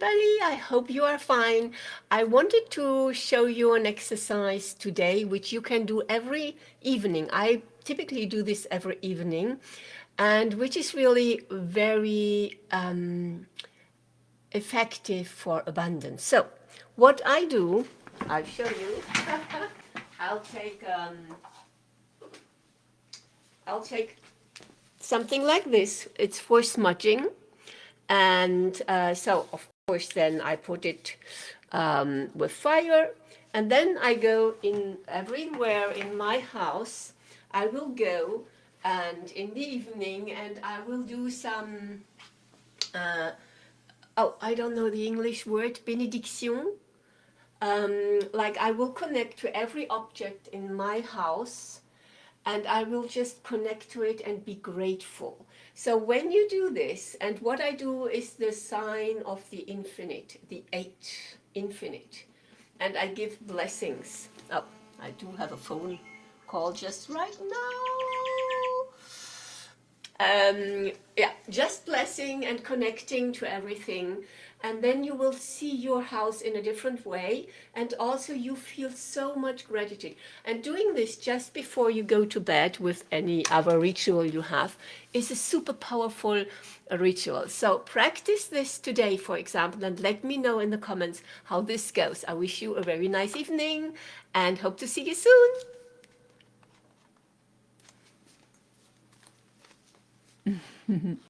everybody. I hope you are fine. I wanted to show you an exercise today, which you can do every evening. I typically do this every evening, and which is really very um, effective for abundance. So what I do, I'll show you. I'll take, um, I'll take something like this. It's for smudging. And uh, so, of course, then I put it um, with fire. And then I go in everywhere in my house. I will go and in the evening and I will do some, uh, oh, I don't know the English word, benediction. Um, like I will connect to every object in my house and I will just connect to it and be grateful. So when you do this, and what I do is the sign of the infinite, the eight, infinite, and I give blessings. Oh, I do have a phone call just right now. Um, yeah, just blessing and connecting to everything. And then you will see your house in a different way. And also you feel so much gratitude. And doing this just before you go to bed with any other ritual you have is a super powerful ritual. So practice this today for example and let me know in the comments how this goes. I wish you a very nice evening and hope to see you soon Mm-hmm.